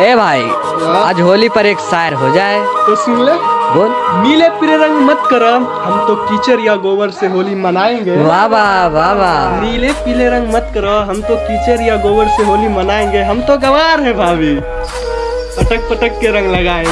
ए भाई आज होली पर एक शायर हो जाए। तो सुन ले। बोल। नीले पीले रंग मत करो हम तो कीचड़ या गोबर से होली मनाएँगे। वाह वाह वाह वाह। नीले पीले रंग मत करो हम तो कीचड़ या गोबर से होली मनाएँगे। हम तो गवार है भाभी। पटक पटक के रंग लगाएँगे।